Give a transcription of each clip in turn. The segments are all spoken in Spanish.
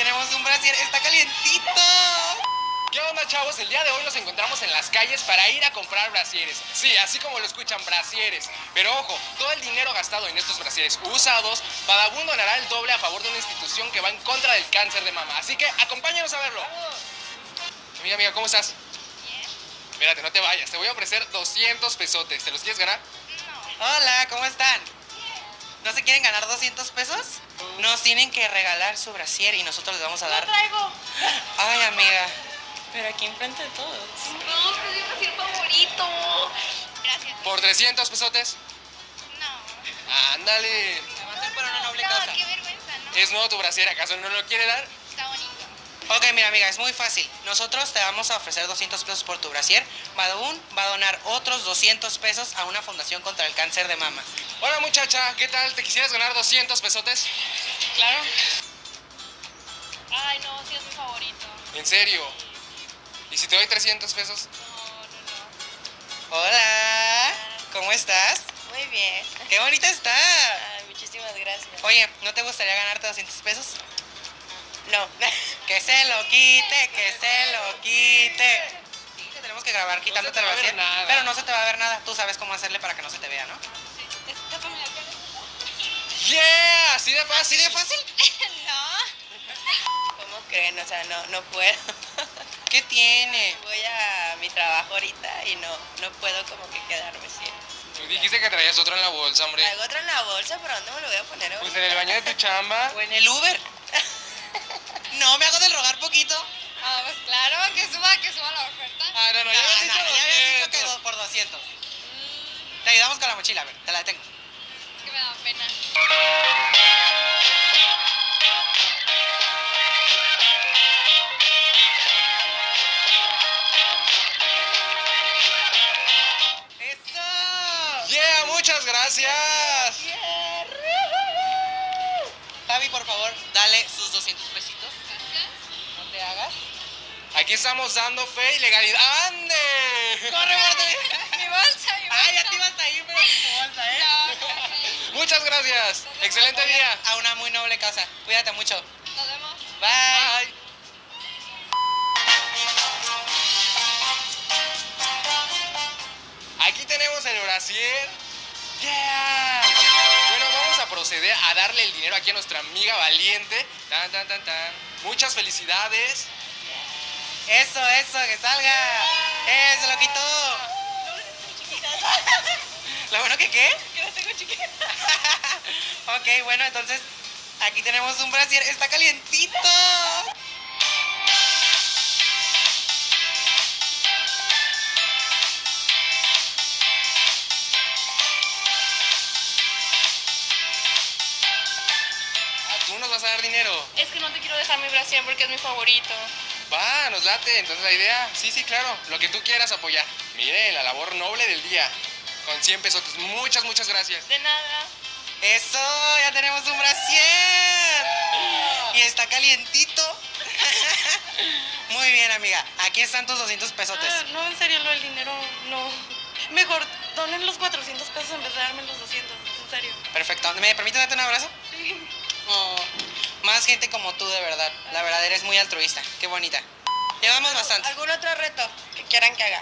tenemos un brasier, está calientito. ¿Qué onda chavos? El día de hoy nos encontramos en las calles para ir a comprar brasieres. Sí, así como lo escuchan, brasieres. Pero ojo, todo el dinero gastado en estos brasieres usados, Badabun donará el doble a favor de una institución que va en contra del cáncer de mama. Así que acompáñanos a verlo. Amiga, amiga, ¿cómo estás? Bien. Espérate, no te vayas. Te voy a ofrecer 200 pesotes. ¿Te los quieres ganar? Hola, ¿cómo están? ¿No se quieren ganar 200 pesos? Nos tienen que regalar su brasier y nosotros les vamos a dar... traigo. Ay, amiga. Pero aquí enfrente de todos. No, pero es mi brasier favorito. Gracias. ¿Por 300 pesotes? No. Ándale. Se va a hacer por una noble causa. No, qué vergüenza, ¿no? ¿Es nuevo tu brasier? ¿Acaso no lo quiere dar? Ok, mira amiga, es muy fácil. Nosotros te vamos a ofrecer 200 pesos por tu brasier. Badabun va a donar otros 200 pesos a una fundación contra el cáncer de mama. Hola muchacha, ¿qué tal? ¿Te quisieras ganar 200 pesotes? Claro. Ay, no, sí es mi favorito. ¿En serio? ¿Y si te doy 300 pesos? No, no, no. Hola, ¿cómo estás? Muy bien. Qué bonita está. Ay, muchísimas gracias. Oye, ¿no te gustaría ganarte 200 pesos? No. Que se lo quite, que se lo quite. Sí, te tenemos que grabar quitándote te el va a ver brasier. nada. Pero no se te va a ver nada. Tú sabes cómo hacerle para que no se te vea, ¿no? La. ¡Yeah! ¿Así de fácil? ¿Así de fácil? no. ¿Cómo creen? O sea, no, no puedo. ¿Qué tiene? Voy a mi trabajo ahorita y no, no puedo como que quedarme sin. Tú dijiste que traías otro en la bolsa, hombre. Traigo otro en la bolsa, pero ¿dónde me lo voy a poner Pues en el baño de tu chamba. ¿O en el Uber? Claro, que suba, la oferta. Ah, no, no, no, habías dicho ya habías dicho que 200. do- por 200. Te ayudamos con la mochila, a ver, te la detengo. Es que me da pena. ¡Eso! ¡Yeah! ¡Muchas gracias! Javi, por favor, dale sus 200 pesitos. Aquí estamos dando fe y legalidad. ¡Ande! ¡Corre, muerte! Mi bolsa, mi bolsa. ¡Ay, ya te ibas a ir, pero sin tu bolsa, eh! No, no, no. Muchas gracias. Excelente día. A una muy noble causa. Cuídate mucho. Nos vemos. Bye. Bye. Aquí tenemos el brasier. ¡Yeah! Bueno, vamos a proceder a darle el dinero aquí a nuestra amiga valiente. Tan, tan, tan, tan. Muchas felicidades. Eso, eso, que salga. ¡Eh, se lo quitó! ¿Lo bueno que qué? Que no tengo chiquita. ok, bueno, entonces aquí tenemos un brasier. ¡Está calientito! Tú nos vas a dar dinero. Es que no te quiero dejar mi brasier porque es mi favorito. Va, nos late. Entonces la idea, sí, sí, claro. Lo que tú quieras apoyar. Miren, la labor noble del día. Con 100 pesos. Muchas, muchas gracias. De nada. ¡Eso! ¡Ya tenemos un brasier! Y está calientito. Muy bien, amiga. Aquí están tus 200 pesotes. Ah, no, en serio, lo del dinero, no. Mejor donen los 400 pesos en vez de darme los 200. En serio. Perfecto. ¿Me permite darte un abrazo? Sí. Oh, más gente como tú, de verdad. La verdad, eres muy altruista. Qué bonita. Llevamos bastante. ¿Algún otro reto que quieran que haga?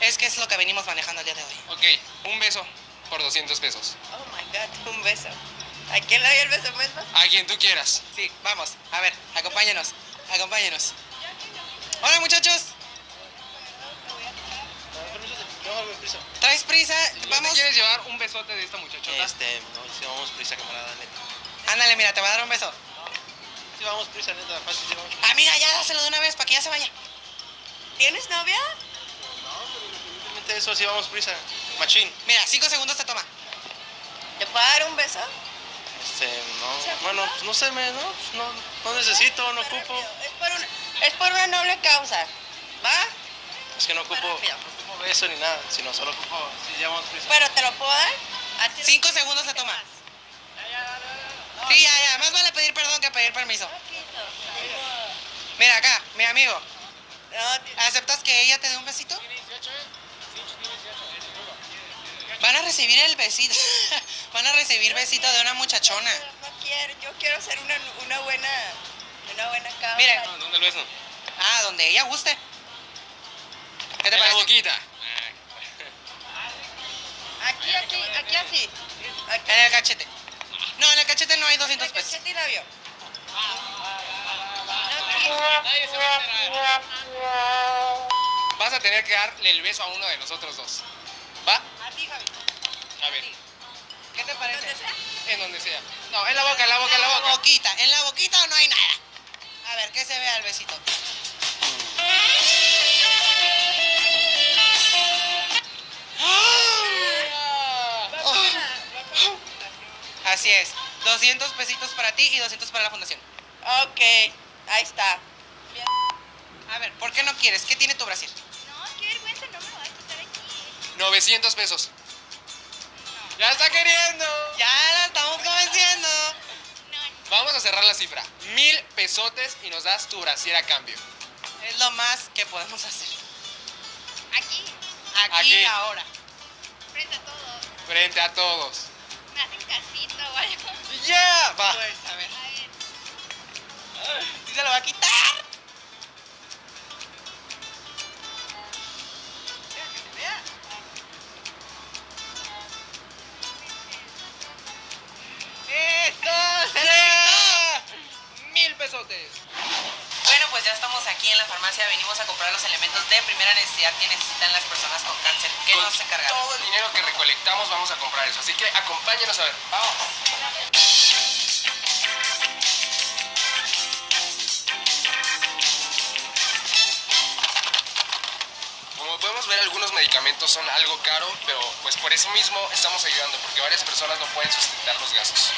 Es que es lo que venimos manejando el día de hoy. Ok, un beso por 200 pesos. Oh my god, un beso. ¿A quién le doy el beso beso? A quien tú quieras. Sí, vamos. A ver, acompáñenos. Acompáñenos. Hola, muchachos. ¿Traes prisa? ¿No te Vamos. quieres llevar un besote de esta muchachota? Este, no, si vamos prisa, camarada, neta. Ándale, mira, te va a dar un beso. Si vamos prisa, neta, fácil, sí vamos. Amiga, ya dáselo de una vez para que ya se vaya. ¿Tienes novia? No, pero independientemente de eso, sí vamos prisa. Machín. Mira, cinco segundos te toma. ¿Te puedo dar un beso? Este, no, ¿Se bueno, pues no sé, me, no, pues no, no necesito, no ocupo. Es por, una, es por una noble causa. ¿Va? Es que no ocupo, no ocupo beso ni nada, sino solo ocupo, sí, ya vamos prisa. Pero te lo puedo dar. Cinco segundos te toma. Sí, ya, ya. Más vale pedir perdón que pedir permiso. Mira acá, mi amigo. ¿Aceptas que ella te dé un besito? Van a recibir el besito. Van a recibir besito de una muchachona. no quiero. Yo quiero hacer una, una buena una buena acá. Mire. No, ¿Dónde el beso? Ah, donde ella guste. ¿Qué te En la parece? boquita. Aquí, aquí, aquí así. Aquí. En el cachete. No, en el cachete no hay 200 pesos. Cachete y labio. Nadie se va a enterar. Vas a tener que darle el beso a uno de nosotros dos. ¿Va? A ti, Javi. A ver, ¿Qué te parece? En donde sea. No, en la boca, en la boca, en la boca. boquita. ¿En la boquita o no hay nada? A ver, ¿qué se ve al besito? Así es. 200 pesitos para ti y 200 para la fundación. Ok, ahí está. A ver, ¿por qué no quieres? ¿Qué tiene tu Brasil? No, qué vergüenza, no me lo vas a quitar aquí. 900 pesos. ¡Ya está queriendo! Ya la estamos convenciendo. No, Vamos a cerrar la cifra. Mil pesotes y nos das tu brasier a cambio. Es lo más que podemos hacer. aquí, Aquí, Aquí. ahora. frente a todos. Frente a todos. Me hacen ¡Ya! Va. Pues, a ver. A ver. ¿Sí se lo va a quitar? Aquí en la farmacia. Venimos a comprar los elementos de primera necesidad que necesitan las personas con cáncer. ¿Qué Con nos encargaron? Todo el dinero que recolectamos vamos a comprar eso. Así que acompáñenos a ver. Vamos. Como podemos ver, algunos medicamentos son algo caro, pero pues por eso mismo estamos ayudando, porque varias personas no pueden sustentar los gastos.